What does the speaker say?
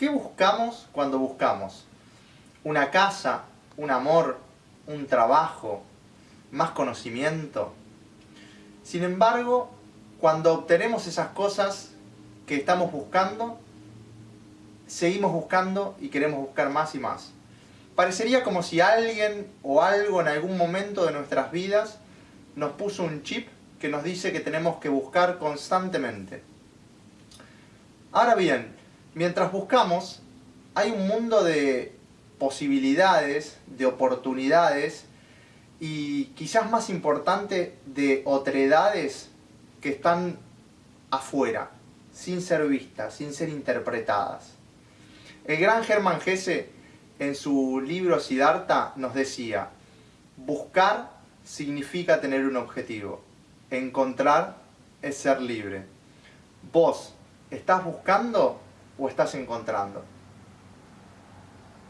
¿Qué buscamos cuando buscamos? ¿Una casa? ¿Un amor? ¿Un trabajo? ¿Más conocimiento? Sin embargo, cuando obtenemos esas cosas que estamos buscando, seguimos buscando y queremos buscar más y más. Parecería como si alguien o algo en algún momento de nuestras vidas nos puso un chip que nos dice que tenemos que buscar constantemente. Ahora bien, mientras buscamos, hay un mundo de posibilidades, de oportunidades y quizás más importante, de otredades que están afuera, sin ser vistas, sin ser interpretadas. El gran Germán Gese, en su libro Siddhartha, nos decía, buscar significa tener un objetivo, encontrar es ser libre. Vos, ¿estás buscando o estás encontrando?